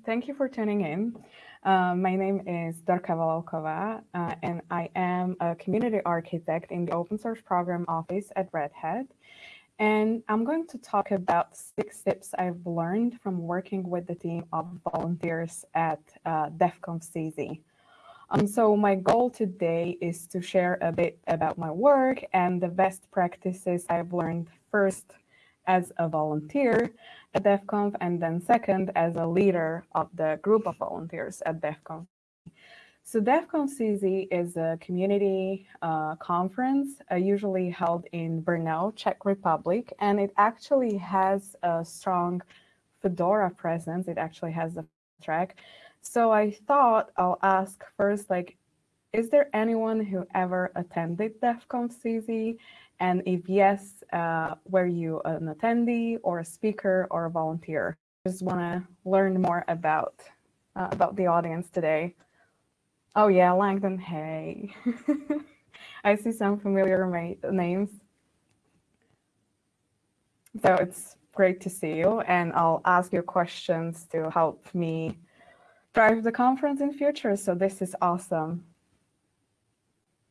Thank you for tuning in. Uh, my name is Dorka Volavkova, uh, and I am a community architect in the open source program office at Red Hat. And I'm going to talk about six tips I've learned from working with the team of volunteers at uh, DevConf.CZ. Um, so my goal today is to share a bit about my work and the best practices I've learned first as a volunteer at DevConf, and then second as a leader of the group of volunteers at DevConf. So DevConf.CZ is a community uh, conference uh, usually held in Brno, Czech Republic, and it actually has a strong Fedora presence. It actually has a track. So I thought I'll ask first, like, is there anyone who ever attended DEF CONF CZ and if yes, uh, were you an attendee or a speaker or a volunteer? Just want to learn more about uh, about the audience today. Oh yeah, Langdon, hey. I see some familiar names. So it's great to see you and I'll ask you questions to help me drive the conference in future. So this is awesome.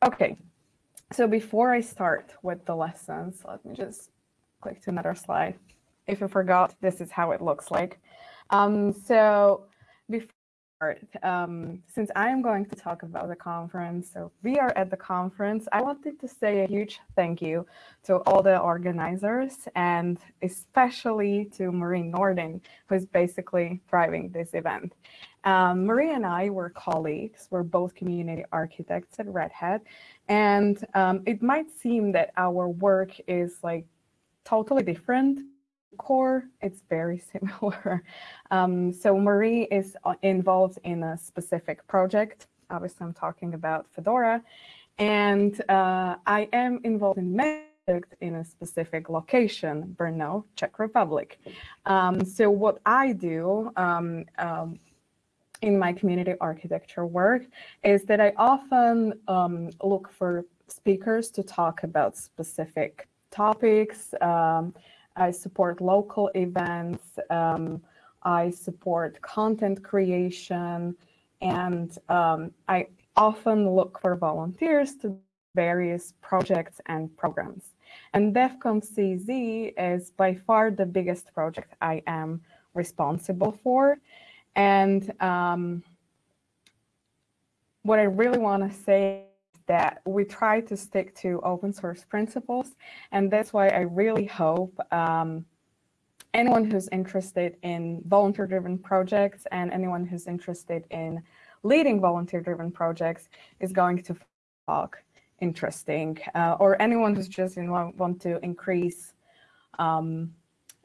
Okay, so before I start with the lessons, let me just click to another slide. If you forgot, this is how it looks like. Um, so before, um, since I am going to talk about the conference, so we are at the conference, I wanted to say a huge thank you to all the organizers and especially to Marie Nordin, who's basically driving this event. Um, Marie and I were colleagues. We're both community architects at Red Hat. And um, it might seem that our work is like totally different. Core, it's very similar. Um, so Marie is uh, involved in a specific project. Obviously, I'm talking about Fedora. And uh, I am involved in in a specific location, Brno, Czech Republic. Um, so what I do um, um, in my community architecture work is that I often um, look for speakers to talk about specific topics. Um, I support local events. Um, I support content creation. And um, I often look for volunteers to various projects and programs. And DevConf.CZ is by far the biggest project I am responsible for. And um, what I really want to say that we try to stick to open source principles. And that's why I really hope um, anyone who's interested in volunteer-driven projects and anyone who's interested in leading volunteer-driven projects is going to talk interesting, uh, or anyone who's just want to increase um,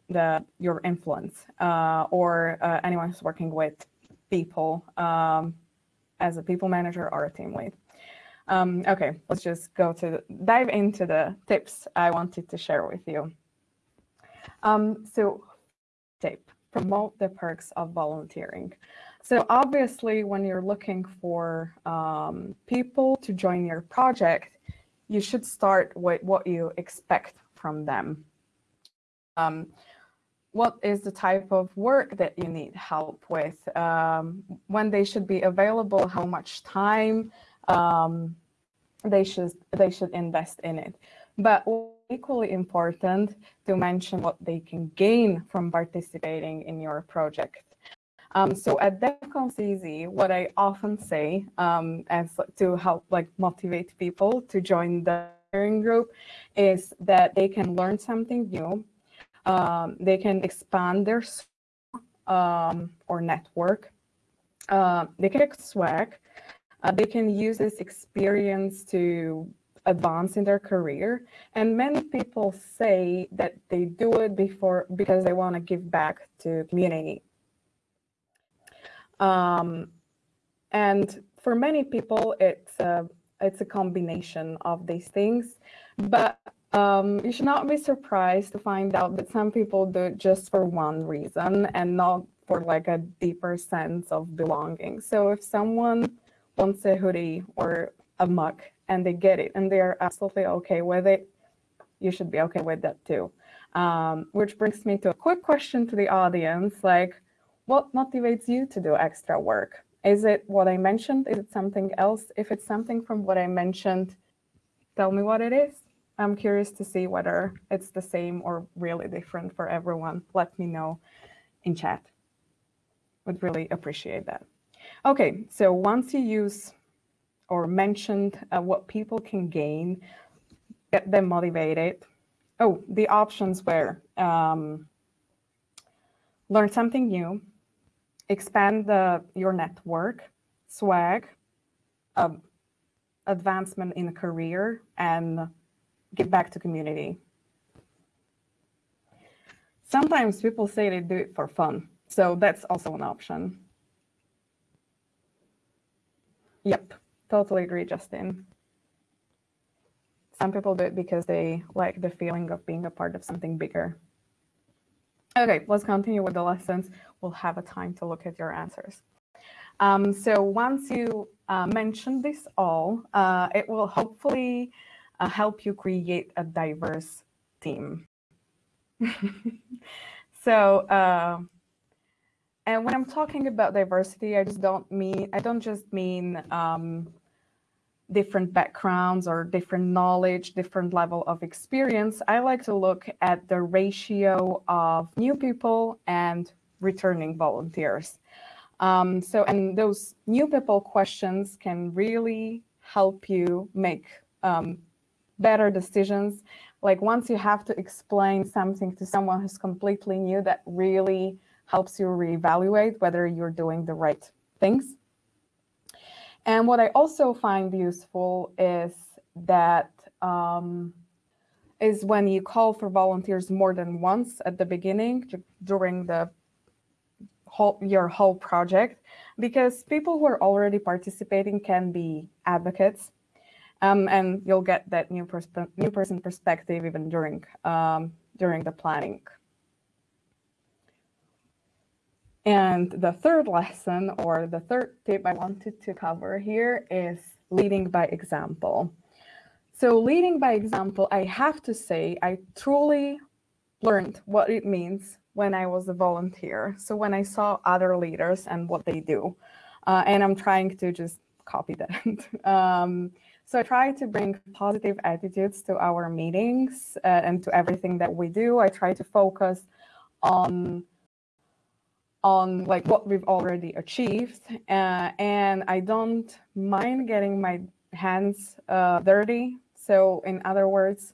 the your influence uh, or uh, anyone who's working with people um, as a people manager or a team lead. Um, okay, let's just go to dive into the tips I wanted to share with you. Um, so tip, promote the perks of volunteering. So obviously, when you're looking for um, people to join your project, you should start with what you expect from them. Um, what is the type of work that you need help with, um, when they should be available, how much time um, they should they should invest in it. But equally important to mention what they can gain from participating in your project. Um, so at DEF CONF CZ, what I often say um, as to help like motivate people to join the learning group is that they can learn something new um, they can expand their um, or network. Uh, they can swag. Uh, they can use this experience to advance in their career. And many people say that they do it before because they want to give back to community. Um, and for many people, it's a, it's a combination of these things. But um, you should not be surprised to find out that some people do it just for one reason and not for like a deeper sense of belonging. So if someone wants a hoodie or a mug and they get it and they're absolutely okay with it, you should be okay with that too. Um, which brings me to a quick question to the audience, like, what motivates you to do extra work? Is it what I mentioned? Is it something else? If it's something from what I mentioned, tell me what it is. I'm curious to see whether it's the same or really different for everyone. Let me know in chat. Would really appreciate that. Okay, so once you use or mentioned uh, what people can gain, get them motivated. Oh, the options were um, learn something new, expand the, your network, swag, um, advancement in a career, and give back to community. Sometimes people say they do it for fun, so that's also an option. Yep, totally agree, Justin. Some people do it because they like the feeling of being a part of something bigger. Okay, let's continue with the lessons. We'll have a time to look at your answers. Um, so once you uh, mention this all, uh, it will hopefully uh, help you create a diverse team. so, uh, and when I'm talking about diversity, I just don't mean, I don't just mean um, different backgrounds or different knowledge, different level of experience, I like to look at the ratio of new people and returning volunteers. Um, so, and those new people questions can really help you make um, better decisions. Like once you have to explain something to someone who's completely new, that really helps you reevaluate whether you're doing the right things. And what I also find useful is that um, is when you call for volunteers more than once at the beginning during the whole your whole project, because people who are already participating can be advocates, um, and you'll get that new, persp new person perspective even during um, during the planning. And the third lesson or the third tip I wanted to cover here is leading by example. So leading by example, I have to say, I truly learned what it means when I was a volunteer. So when I saw other leaders and what they do, uh, and I'm trying to just copy that. um, so I try to bring positive attitudes to our meetings uh, and to everything that we do. I try to focus on on like what we've already achieved. Uh, and I don't mind getting my hands uh, dirty. So in other words,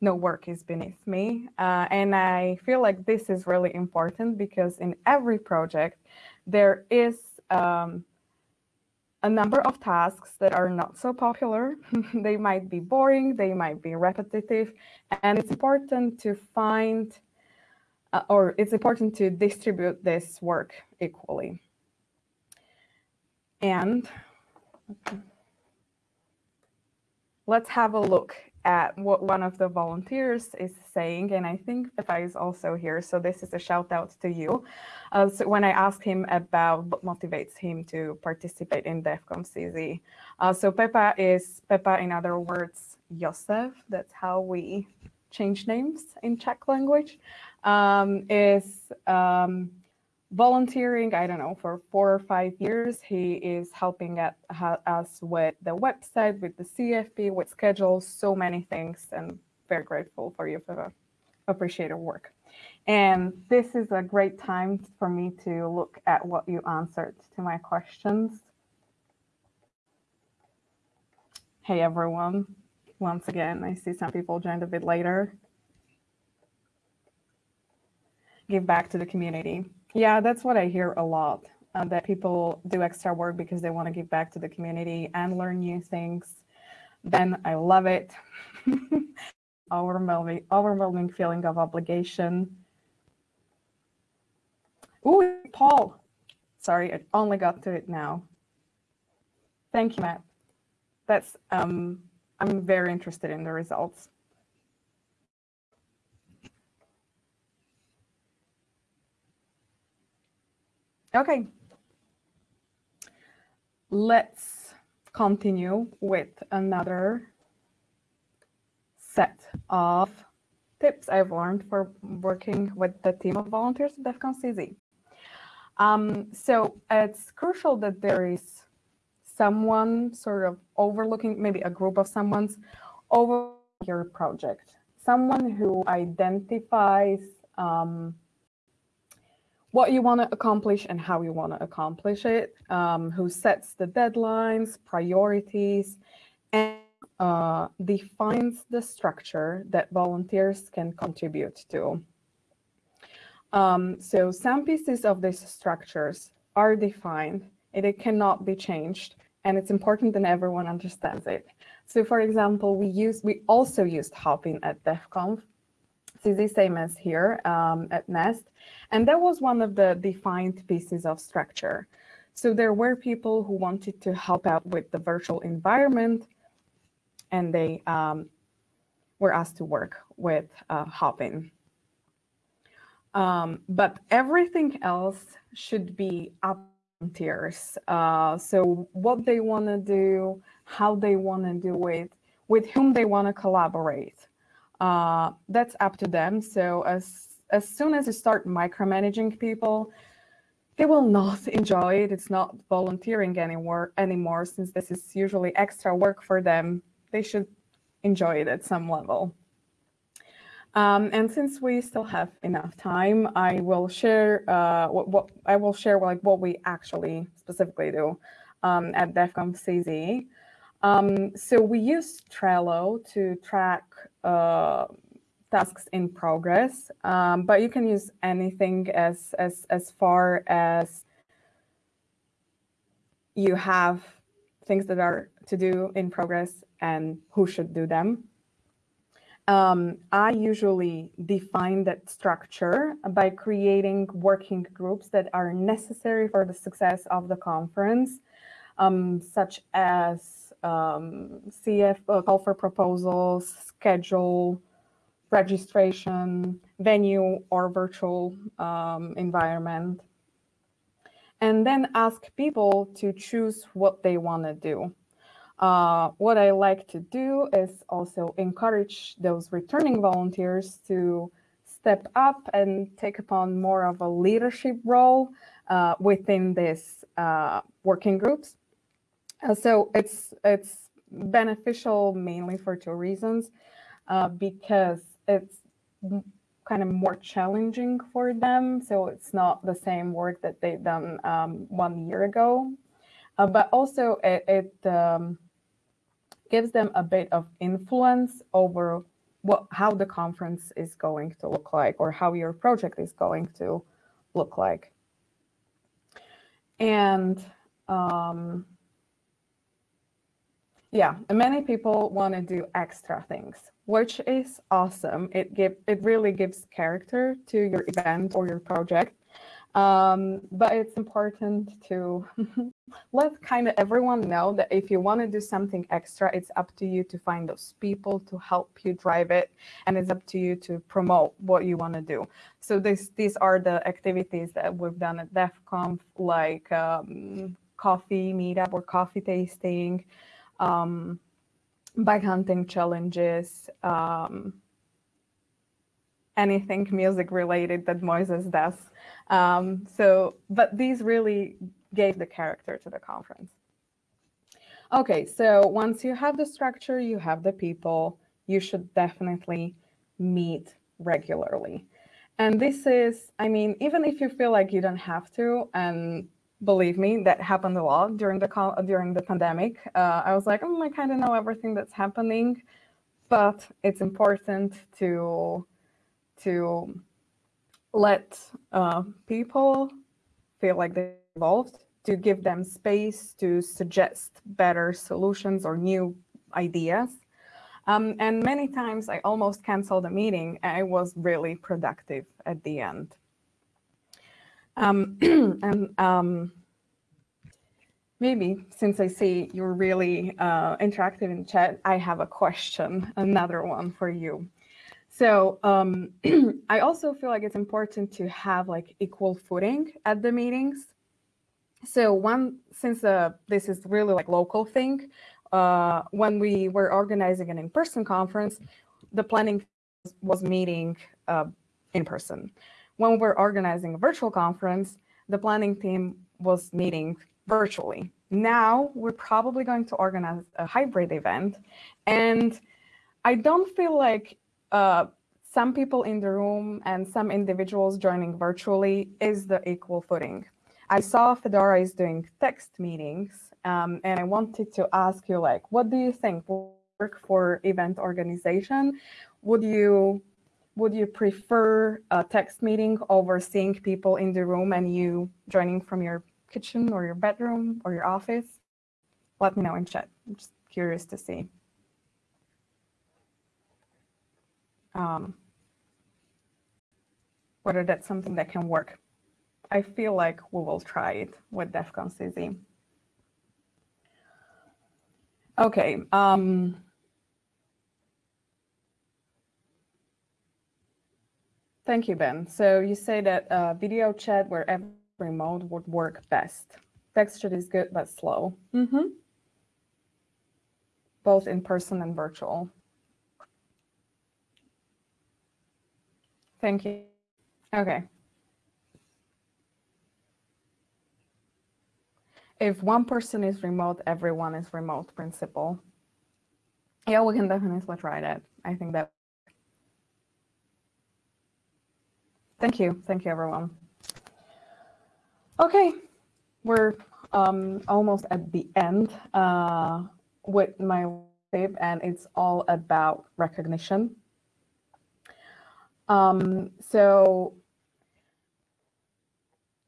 no work is beneath me. Uh, and I feel like this is really important because in every project, there is um, a number of tasks that are not so popular. they might be boring, they might be repetitive, and it's important to find uh, or it's important to distribute this work equally. And let's have a look at what one of the volunteers is saying. And I think Pepa is also here. So this is a shout out to you. Uh, so when I asked him about what motivates him to participate in DevConf.CZ. Uh, so Pepa is, Pepa in other words, Josef. That's how we change names in Czech language um, is um, volunteering, I don't know, for four or five years. He is helping at, ha, us with the website, with the CFP, with schedules, so many things, and very grateful for you for the appreciate your work. And this is a great time for me to look at what you answered to my questions. Hey, everyone. Once again, I see some people joined a bit later. give back to the community. Yeah, that's what I hear a lot, uh, that people do extra work because they want to give back to the community and learn new things. Then I love it. overwhelming, overwhelming feeling of obligation. Ooh, Paul. Sorry, I only got to it now. Thank you, Matt. That's um, I'm very interested in the results. Okay. Let's continue with another set of tips I've learned for working with the team of volunteers at DevConf.CZ. Um, so it's crucial that there is someone sort of overlooking, maybe a group of someone's over your project, someone who identifies um, what you want to accomplish and how you want to accomplish it, um, who sets the deadlines, priorities, and uh, defines the structure that volunteers can contribute to. Um, so some pieces of these structures are defined and it cannot be changed. And it's important that everyone understands it. So for example, we use we also used Hopin at DEF CONF. It's the same as here um, at NEST. And that was one of the defined pieces of structure. So there were people who wanted to help out with the virtual environment and they um, were asked to work with uh, Hopin. Um, but everything else should be up tiers. Uh, so what they want to do, how they want to do it, with whom they want to collaborate. Uh, that's up to them. So as as soon as you start micromanaging people, they will not enjoy it. It's not volunteering anymore anymore since this is usually extra work for them. They should enjoy it at some level. Um, and since we still have enough time, I will share uh, what, what, I will share like what we actually specifically do um, at DevConf.CZ. Um, so we use Trello to track uh, tasks in progress, um, but you can use anything as as as far as you have things that are to do in progress and who should do them. Um, I usually define that structure by creating working groups that are necessary for the success of the conference, um, such as um, CF, uh, call for proposals, schedule, registration, venue or virtual um, environment. And then ask people to choose what they want to do. Uh, what I like to do is also encourage those returning volunteers to step up and take upon more of a leadership role uh, within these uh, working groups. Uh, so it's it's beneficial mainly for two reasons, uh, because it's kind of more challenging for them. So it's not the same work that they've done um, one year ago, uh, but also it, it um, gives them a bit of influence over what how the conference is going to look like or how your project is going to look like. And um, yeah, many people want to do extra things, which is awesome. It give it really gives character to your event or your project. Um, but it's important to let kind of everyone know that if you want to do something extra, it's up to you to find those people to help you drive it, and it's up to you to promote what you want to do. So this these are the activities that we've done at DEF CONF, like um, coffee meetup or coffee tasting, um, bike hunting challenges, um, anything music related that Moises does. Um, so, but these really gave the character to the conference. Okay, so once you have the structure, you have the people, you should definitely meet regularly. And this is, I mean, even if you feel like you don't have to, and believe me, that happened a lot during the during the pandemic. Uh, I was like, oh, I kind of know everything that's happening, but it's important to to let uh, people feel like they're involved, to give them space to suggest better solutions or new ideas. Um, and many times I almost canceled a meeting. I was really productive at the end. Um, and um, maybe since I see you're really uh, interactive in chat, I have a question, another one for you. So um, I also feel like it's important to have like equal footing at the meetings. So one, since uh, this is really like local thing, uh, when we were organizing an in-person conference, the planning was meeting uh, in person. When we're organizing a virtual conference, the planning team was meeting virtually. Now we're probably going to organize a hybrid event. And I don't feel like uh, some people in the room and some individuals joining virtually is the equal footing. I saw Fedora is doing text meetings, um, and I wanted to ask you, like, what do you think work for event organization? Would you would you prefer a text meeting over seeing people in the room and you joining from your kitchen or your bedroom or your office? Let me know in chat. I'm just curious to see. Um, whether that's something that can work. I feel like we will try it with DevConf.CZ. Okay. Um, Thank you, Ben. So you say that uh, video chat where every mode would work best. Text chat is good, but slow. Mm -hmm. Both in person and virtual. Thank you. Okay. If one person is remote, everyone is remote principle. Yeah, we can definitely try that. I think that Thank you. Thank you, everyone. Okay, we're um, almost at the end uh, with my tape, and it's all about recognition. Um, so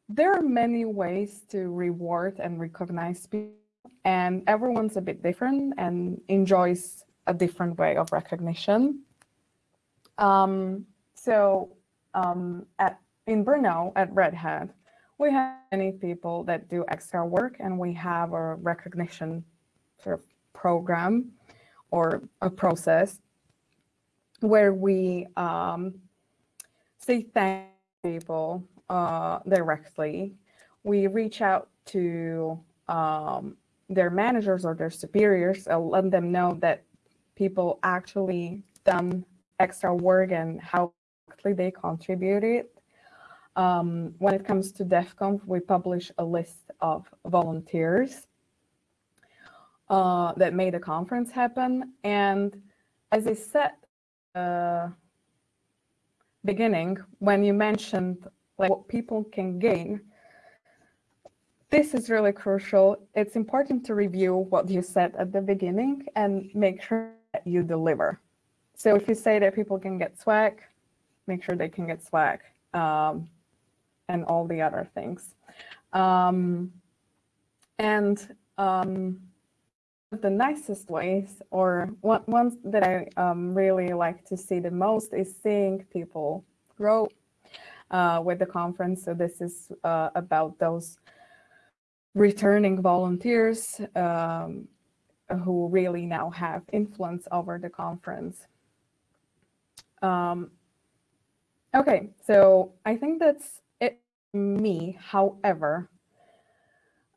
there are many ways to reward and recognize people, and everyone's a bit different and enjoys a different way of recognition. Um, so um, at in Brno at Red Hat, we have many people that do extra work and we have a recognition sort of program or a process where we um, say thank people uh, directly. We reach out to um, their managers or their superiors and let them know that people actually done extra work and how they contributed. Um, when it comes to DevConf, we publish a list of volunteers uh, that made the conference happen. And as I said, uh, beginning, when you mentioned like what people can gain, this is really crucial. It's important to review what you said at the beginning and make sure that you deliver. So if you say that people can get swag, make sure they can get swag um, and all the other things. Um, and um, the nicest ways, or one, ones that I um, really like to see the most, is seeing people grow uh, with the conference. So this is uh, about those returning volunteers um, who really now have influence over the conference. Um, Okay, so I think that's it me. However,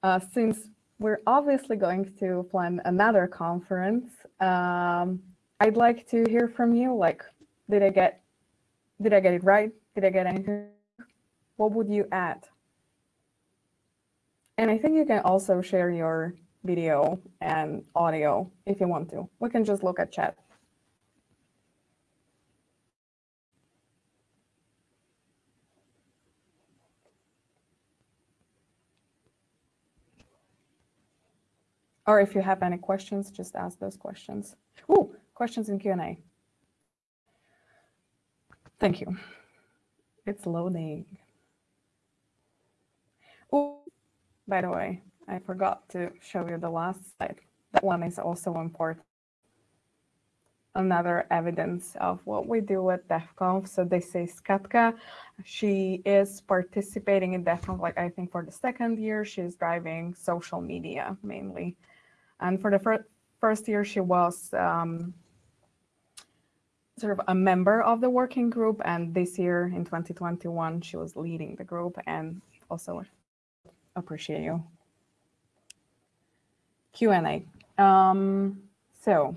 uh, since we're obviously going to plan another conference, um, I'd like to hear from you. Like, did I get did I get it right? Did I get anything? What would you add? And I think you can also share your video and audio if you want to. We can just look at chat. Or if you have any questions, just ask those questions. Oh, questions in Q&A. Thank you. It's loading. Oh, by the way, I forgot to show you the last slide. That one is also important. Another evidence of what we do at DevConf. So this is Katka. She is participating in DevConf, like I think for the second year. She's driving social media mainly. And for the fir first year, she was um, sort of a member of the working group. And this year in 2021, she was leading the group and also appreciate you. Q&A. Um, so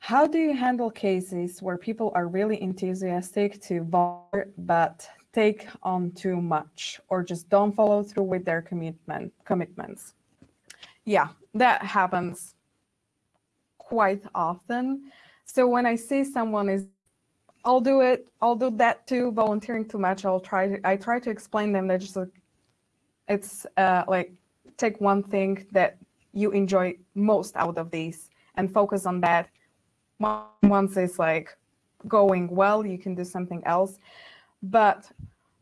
how do you handle cases where people are really enthusiastic to volunteer but take on too much or just don't follow through with their commitment commitments. Yeah, that happens quite often. So when I see someone is I'll do it, I'll do that too, volunteering too much, I'll try to I try to explain them that just like it's uh, like take one thing that you enjoy most out of these and focus on that. Once it's like going well, you can do something else. But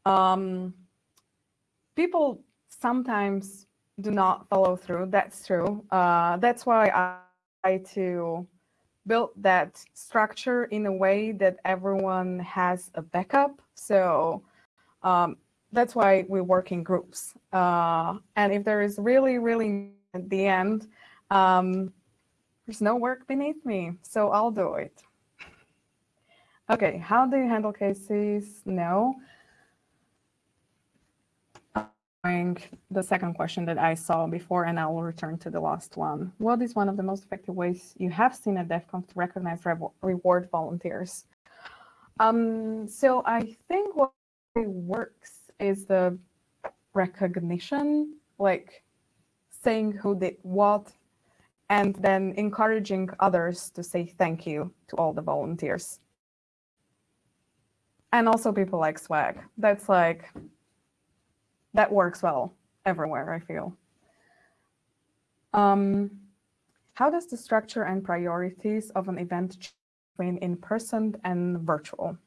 um, people sometimes do not follow through. That's true. Uh, that's why I try to build that structure in a way that everyone has a backup. So um, that's why we work in groups. Uh, and if there is really, really at the end, um, there's no work beneath me, so I'll do it. Okay, how do you handle cases? No. The second question that I saw before, and I will return to the last one. What is one of the most effective ways you have seen at DevConf to recognize re reward volunteers? Um, so I think what works is the recognition, like saying who did what, and then encouraging others to say thank you to all the volunteers. And also people like swag. That's like, that works well everywhere, I feel. Um, how does the structure and priorities of an event change between in-person and virtual?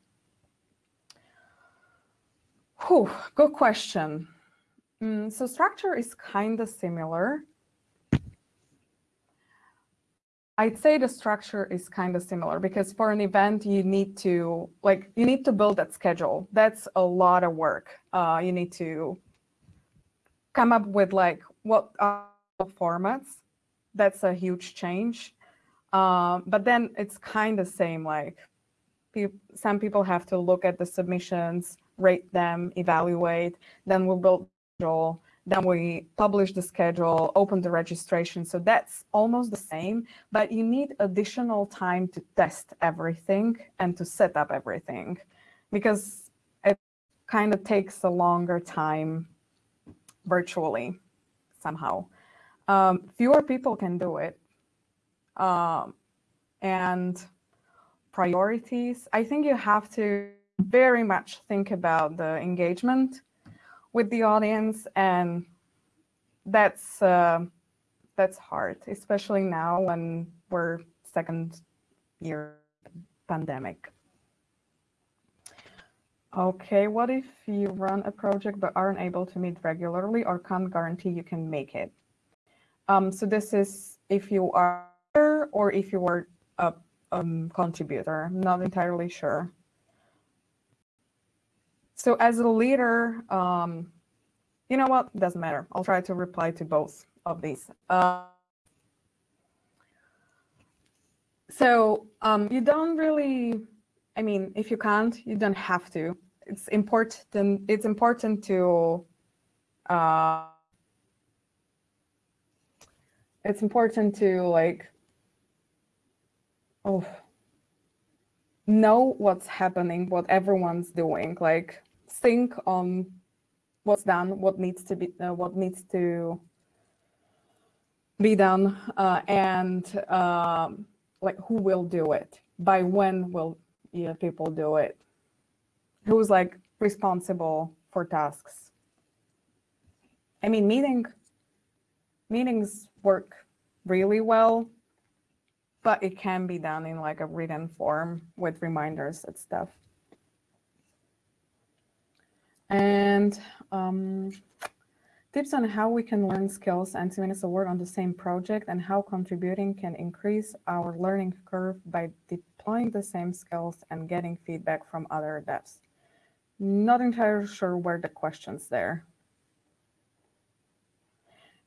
Whew, good question. Mm, so structure is kind of similar. I'd say the structure is kind of similar because for an event, you need to like you need to build that schedule. That's a lot of work. Uh, you need to come up with like what are formats. That's a huge change. Um, but then it's kind of same. Like pe some people have to look at the submissions, rate them, evaluate. Then we'll build schedule then we publish the schedule, open the registration. So that's almost the same, but you need additional time to test everything and to set up everything because it kind of takes a longer time virtually somehow. Um, fewer people can do it. Um, and priorities, I think you have to very much think about the engagement with the audience and that's uh, that's hard especially now when we're second year pandemic. Okay what if you run a project but aren't able to meet regularly or can't guarantee you can make it? Um, so this is if you are or if you are a um, contributor I'm not entirely sure so as a leader, um, you know what? Doesn't matter. I'll try to reply to both of these. Uh, so um, you don't really, I mean, if you can't, you don't have to. It's important. It's important to. Uh, it's important to like. Oh. Know what's happening, what everyone's doing. Like think on what's done, what needs to be, uh, what needs to be done, uh, and um, like who will do it, by when will yeah, people do it, who's like responsible for tasks. I mean, meeting meetings work really well, but it can be done in like a written form with reminders and stuff. And um, tips on how we can learn skills and of work on the same project and how contributing can increase our learning curve by deploying the same skills and getting feedback from other devs. Not entirely sure where the question's there.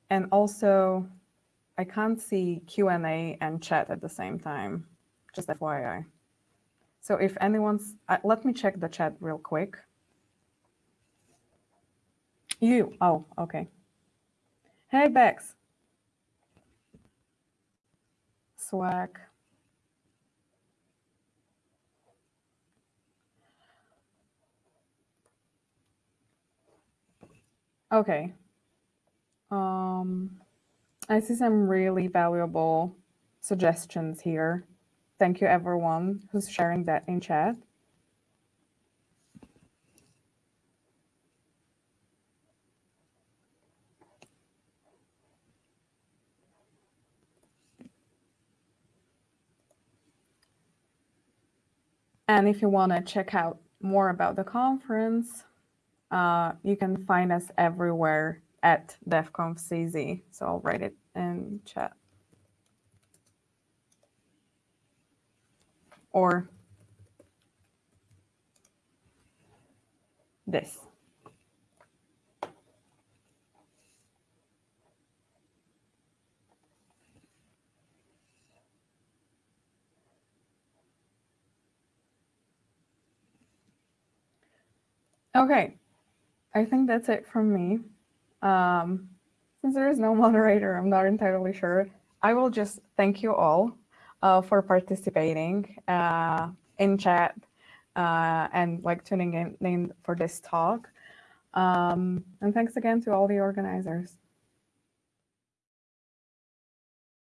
And also, I can't see Q&A and chat at the same time, just FYI. So if anyone's, uh, let me check the chat real quick. You. Oh, okay. Hey, Bex. Swag. Okay. Um, I see some really valuable suggestions here. Thank you, everyone who's sharing that in chat. And if you want to check out more about the conference, uh, you can find us everywhere at DevConf.CZ. So I'll write it in chat. Or this. Okay, I think that's it from me. Um, since there is no moderator, I'm not entirely sure. I will just thank you all uh, for participating uh, in chat uh, and like tuning in, in for this talk. Um, and thanks again to all the organizers.